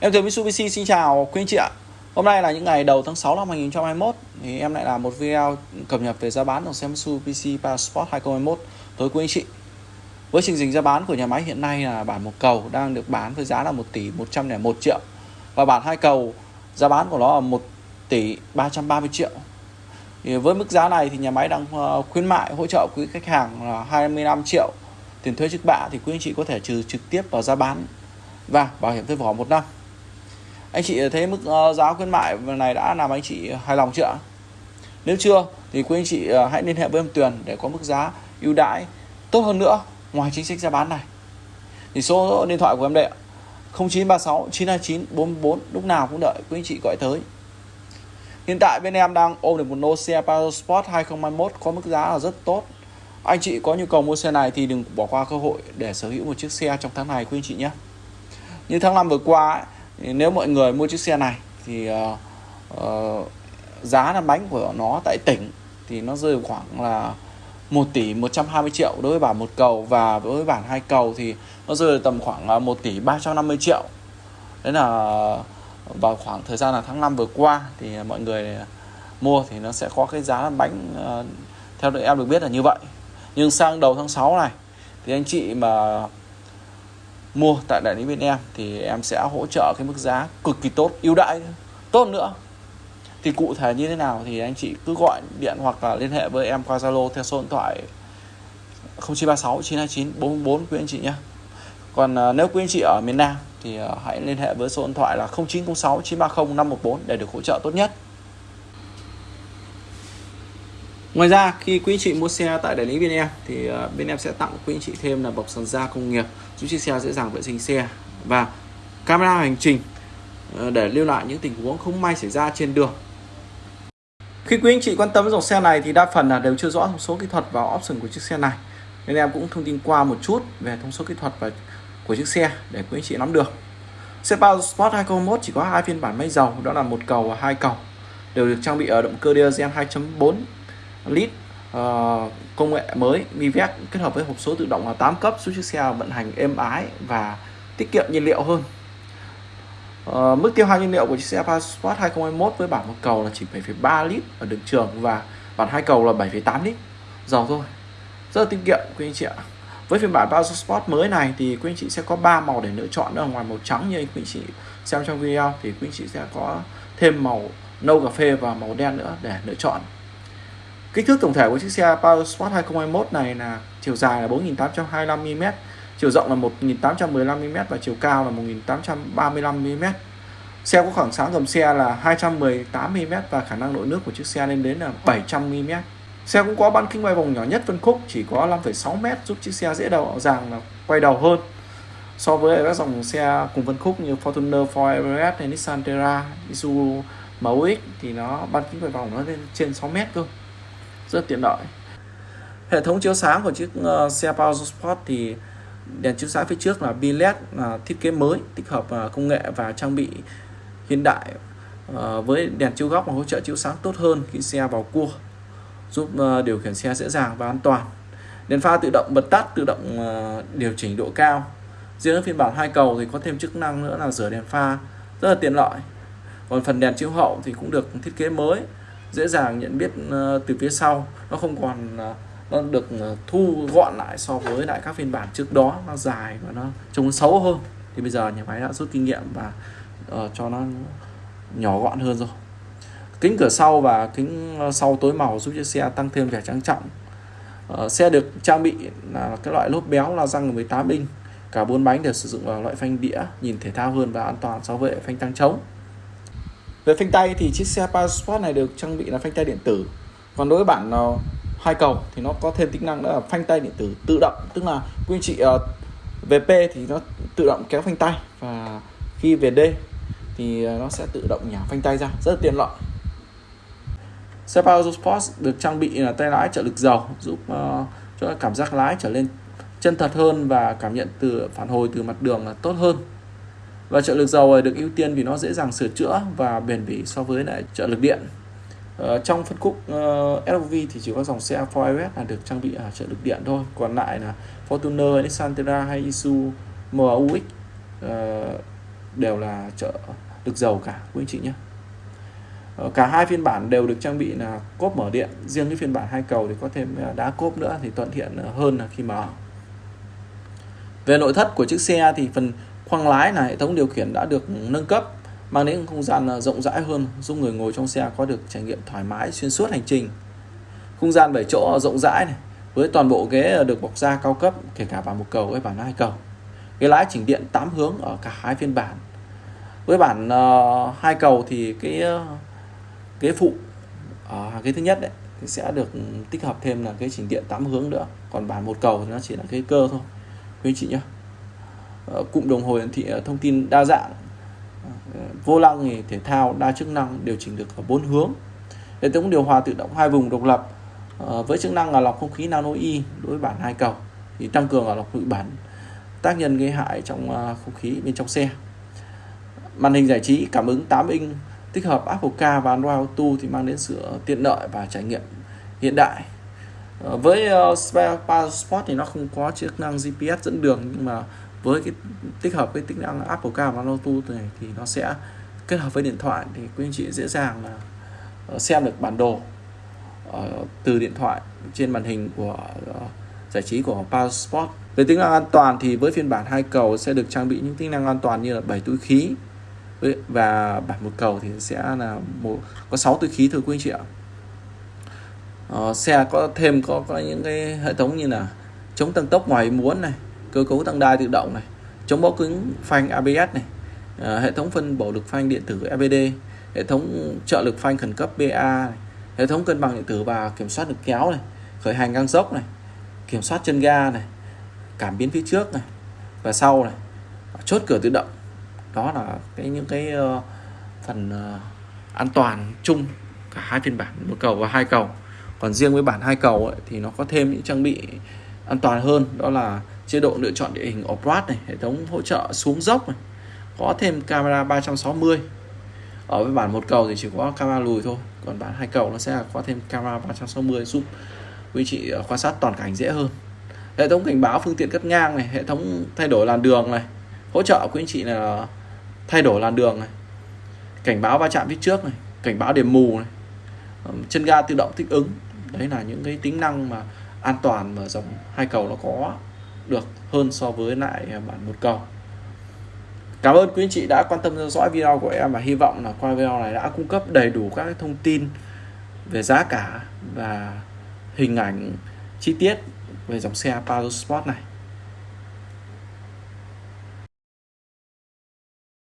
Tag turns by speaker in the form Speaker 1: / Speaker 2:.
Speaker 1: Em từ Mitsubishi, xin chào quý anh chị ạ. Hôm nay là những ngày đầu tháng 6 năm 2021 thì em lại làm một video cập nhật về giá bán dòng xe Mitsubishi Passport 2021 tới quý anh chị. Với trình hình giá bán của nhà máy hiện nay là bản một cầu đang được bán với giá là 1 tỷ 101 triệu. Và bản hai cầu giá bán của nó là 1 tỷ 330 triệu. Thì với mức giá này thì nhà máy đang ờ, khuyến mại hỗ trợ quý khách hàng là 25 triệu tiền thuế trước bạ thì quý anh chị có thể trừ trực tiếp vào giá bán. Và bảo hiểm thuê vỏ một năm anh chị thấy mức ờ, giá khuyến mại này đã làm anh chị hài lòng chưa nếu chưa thì quý anh chị ờ, hãy liên hệ với em Tuyền để có mức giá ưu đãi tốt hơn nữa ngoài chính sách giá bán này. Thì số điện thoại của em đây 0936 929 44 lúc nào cũng đợi quý anh chị gọi tới. Hiện tại bên em đang ôm được một lô xe Sport 2021 có mức giá là rất tốt. Anh chị có nhu cầu mua xe này thì đừng bỏ qua cơ hội để sở hữu một chiếc xe trong tháng này quý anh chị nhé. Như tháng năm vừa qua ấy, nếu mọi người mua chiếc xe này thì uh, uh, giá là bánh của nó tại tỉnh thì nó rơi khoảng là 1 tỷ 120 triệu đối với bản một cầu và đối với bản hai cầu thì nó rơi tầm khoảng 1 tỷ 350 triệu. Đấy là vào khoảng thời gian là tháng 5 vừa qua thì mọi người mua thì nó sẽ có cái giá bánh uh, theo em được biết là như vậy. Nhưng sang đầu tháng 6 này thì anh chị mà mua tại đại lý bên em thì em sẽ hỗ trợ cái mức giá cực kỳ tốt, ưu đãi. Tốt nữa. Thì cụ thể như thế nào thì anh chị cứ gọi điện hoặc là liên hệ với em qua Zalo theo số điện thoại 0936 929 444 quý anh chị nhé. Còn à, nếu quý anh chị ở miền Nam thì à, hãy liên hệ với số điện thoại là 0906 930 514 để được hỗ trợ tốt nhất. Ngoài ra, khi quý anh chị mua xe tại đại lý bên em thì à, bên em sẽ tặng quý anh chị thêm là bọc sàn da công nghiệp giúp chiếc xe dễ dàng vệ sinh xe và camera hành trình ờ, để lưu lại những tình huống không may xảy ra trên đường. Khi quý anh chị quan tâm dòng xe này thì đa phần là đều chưa rõ thông số kỹ thuật và option của chiếc xe này. Nên em cũng thông tin qua một chút về thông số kỹ thuật và của chiếc xe để quý anh chị nắm được. Xe Power Sport 2021 chỉ có hai phiên bản máy dầu, đó là một cầu và hai cầu, đều được trang bị ở động cơ diesel 2.4 lít uh, công nghệ mới Mivec kết hợp với hộp số tự động là 8 cấp giúp chiếc xe vận hành êm ái và tiết kiệm nhiên liệu hơn. Uh, mức tiêu hao nhiên liệu của chiếc xe Passport 2021 với bản một cầu là chỉ 7,3 lít ở đường trường và bản hai cầu là 7,8 lít. Dầu thôi. Rất là tiết kiệm quý anh chị ạ. Với phiên bản Passport mới này thì quý anh chị sẽ có 3 màu để lựa chọn ở ngoài màu trắng như quý anh chị xem trong video thì quý anh chị sẽ có thêm màu nâu cà phê và màu đen nữa để lựa chọn kích thước tổng thể của chiếc xe Passport 2021 này là chiều dài là 4.825 mm chiều rộng là 1815mm và chiều cao là 1835mm xe có khoảng sáng gầm xe là 218mm và khả năng nội nước của chiếc xe lên đến là 700mm xe cũng có bán kính quay vòng nhỏ nhất phân khúc chỉ có 5,6m giúp chiếc xe dễ đầu dàng là quay đầu hơn so với các dòng xe cùng phân khúc như Fortuner, Ford Everest hay Nissan Terra, Isuzu MX thì nó bán kính quay vòng nó lên trên 6m cơ rất tiện lợi. Hệ thống chiếu sáng của chiếc uh, xe Power Sport thì đèn chiếu sáng phía trước là bi led là thiết kế mới tích hợp uh, công nghệ và trang bị hiện đại uh, với đèn chiếu góc và hỗ trợ chiếu sáng tốt hơn khi xe vào cua giúp uh, điều khiển xe dễ dàng và an toàn. Đèn pha tự động bật tắt tự động uh, điều chỉnh độ cao. Riêng phiên bản hai cầu thì có thêm chức năng nữa là rửa đèn pha rất là tiện lợi. Còn phần đèn chiếu hậu thì cũng được thiết kế mới dễ dàng nhận biết ờ, từ phía sau. Nó không còn ờ, nó được ờ, thu gọn lại so với lại các phiên bản trước đó. Nó dài và nó trông xấu hơn. Thì bây giờ nhà máy đã rút kinh nghiệm và uh, cho nó nhỏ gọn hơn rồi. Kính cửa sau và kính sau tối màu giúp chiếc xe tăng thêm vẻ trang trọng. Uh, xe được trang bị là cái loại lốp béo là răng 18 inch. Cả bốn bánh đều sử dụng loại phanh đĩa nhìn thể thao hơn và an toàn so với phanh tăng trống về phanh tay thì chiếc xe Passport này được trang bị là phanh tay điện tử. Còn đối với bản uh, ờ, hai cầu thì nó có thêm tính năng đó là phanh tay điện tử tự động. Tức là quý anh chị ờ, về VP thì nó tự động kéo phanh tay và khi về D thì ờ, nó sẽ tự động nhả phanh tay ra. Rất là tiện lợi. Xe Power được trang bị là tay lái trợ lực dầu giúp uh, cho cảm giác lái trở lên chân thật hơn và cảm nhận từ phản hồi từ mặt đường là tốt hơn và trợ lực dầu được ưu tiên vì nó dễ dàng sửa chữa và bền bỉ so với lại trợ lực điện. Uh, trong phân khúc ờ, uh, SUV thì chỉ có dòng xe Ford là được trang bị ở trợ lực điện thôi. Còn lại là Fortuner, Nissan Terra hay Isuzu MUX uh, ờ, đều là trợ lực dầu cả quý anh chị nhé. Ờ, cả hai phiên bản đều được trang bị là cốp mở điện. Riêng cái phiên bản hai cầu thì có thêm đá cốp nữa thì thuận tiện hơn là khi mở. Về nội thất của chiếc xe thì phần khoang lái là hệ thống điều khiển đã được nâng cấp mang đến không gian à, rộng rãi hơn giúp người ngồi trong xe có được trải nghiệm thoải mái xuyên suốt hành trình. Không gian 7 chỗ rộng rãi này với toàn bộ ghế à, được bọc da cao cấp kể cả bản một cầu hay bản hai cầu. Ghế lái chỉnh điện 8 hướng ở cả hai phiên bản. Với bản uh, hai cầu thì cái uh, ghế phụ ở uh, ghế thứ nhất đấy thì sẽ được tích hợp thêm là cái chỉnh điện 8 hướng nữa. Còn bản một cầu thì nó chỉ là cái cơ thôi. Quý anh chị nhé Ờ, cụm đồng hồ hiển thị ờ, thông tin đa dạng. Ờ, vô lăng thì thể thao đa chức năng điều chỉnh được ở bốn hướng. Hệ thống điều hòa tự động hai vùng độc lập với chức năng là lọc không khí nano y đối với bản hai cầu thì tăng cường là lọc bụi bẩn tác nhân gây hại trong không khí bên trong xe. Màn hình giải trí cảm ứng 8 inch tích hợp Apple Car và Android Auto thì mang đến sự tiện lợi và trải nghiệm hiện đại. Với uh, Sport thì nó không có chức năng GPS dẫn đường nhưng mà với cái tích hợp cái tính năng Apple Car và Android Auto này thì nó sẽ kết hợp với điện thoại thì quý anh chị dễ dàng là ờ, xem được bản đồ ờ, từ điện thoại trên màn hình của ờ, giải trí của Passport. Về tính năng an toàn thì với phiên bản hai cầu sẽ được trang bị những tính năng an toàn như là 7 túi khí và bản một cầu thì sẽ là một có 6 túi khí thưa quý anh chị ạ. Ờ, xe có thêm có có những cái hệ thống như là chống tăng tốc ngoài muốn này, cơ cấu tăng đai tự động này, chống bó cứng phanh ABS này, à, hệ thống phân bổ lực phanh điện tử EBD hệ thống trợ lực phanh khẩn cấp BA này, hệ thống cân bằng điện tử và kiểm soát lực kéo này khởi hành ngang dốc này kiểm soát chân ga này cảm biến phía trước này và sau này chốt cửa tự động. Đó là cái những cái uh, phần uh, an toàn chung cả hai phiên bản một cầu và hai cầu. Còn riêng với bản hai cầu ấy, thì nó có thêm những trang bị an toàn hơn đó là chế độ lựa chọn địa hình off-road này, hệ thống hỗ trợ xuống dốc này, có thêm camera 360 ở với bản một cầu thì chỉ có camera lùi thôi, còn bản hai cầu nó sẽ có thêm camera 360 giúp quý chị ờ, quan sát toàn cảnh dễ hơn. Hệ thống cảnh báo phương tiện cắt ngang này, hệ thống thay đổi làn đường này, hỗ trợ quý anh chị là thay đổi làn đường này, cảnh báo va chạm phía trước này, cảnh báo điểm mù này chân ga tự động thích ứng. Đấy là những cái tính năng mà an toàn mà dòng hai cầu nó có được hơn so với lại bản một cầu Cảm ơn quý anh chị đã quan tâm theo dõi video của em và hy vọng là qua video này đã cung cấp đầy đủ các thông tin về giá cả và hình ảnh chi tiết về dòng xe Pajero Sport này.